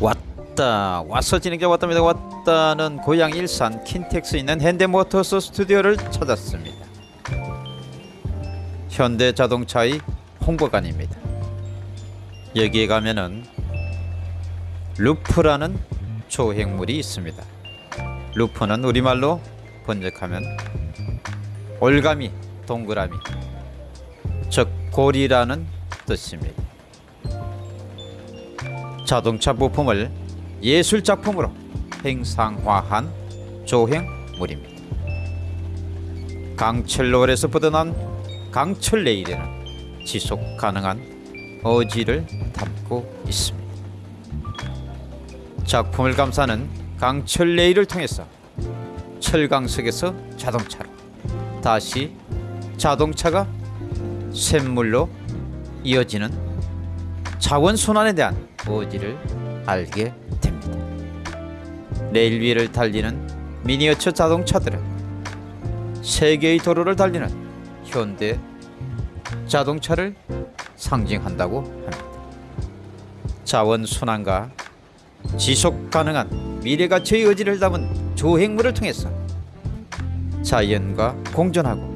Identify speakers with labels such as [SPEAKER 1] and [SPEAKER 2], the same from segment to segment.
[SPEAKER 1] 왔다. 와서 진행자 왔답니다. 왔다는 고향 일산 킨텍스 있는 현대 모터스튜디오를 찾았습니다. 현대자동차의 홍보관입니다. 여기에 가면은 루프라는 조형물이 있습니다. 루프는 우리말로 번역하면 올가미 동그라미 즉 고리라는 뜻입니다 자동차 부품을 예술 작품으로 행상화한 조형물입니다. 강철로에서 뻗어난 강철 레일에는 지속 가능한 어지를 담고 있습니다. 작품을 감싸는 강철 레일을 통해서 철강석에서 자동차로 다시 자동차가 샘물로 이어지는 자원 순환에 대한 의지를 알게 됩니다. 레일 위를 달리는 미니어처 자동차들은 세계의 도로를 달리는 현대 자동차를 상징한다고 합니다. 자원 순환과 지속 가능한 미래 가치의 의지를 담은 조행물을 통해서 자연과 공존하고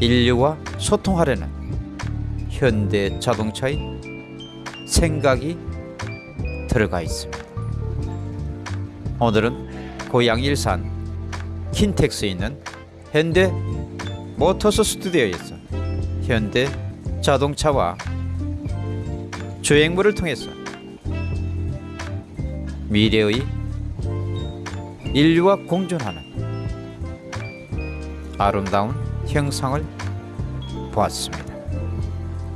[SPEAKER 1] 인류와 소통하려는 현대 자동차의 생각이 들어가 있습니다. 오늘은 고향 일산 킨텍스에 있는 현대 모터스 스튜디오에서 현대 자동차와 주행물을 통해서 미래의 인류와 공존하는 아름다운 형상을 보았습니다.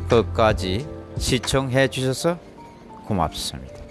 [SPEAKER 1] 끝까지 시청해 주셔서 고맙습니다.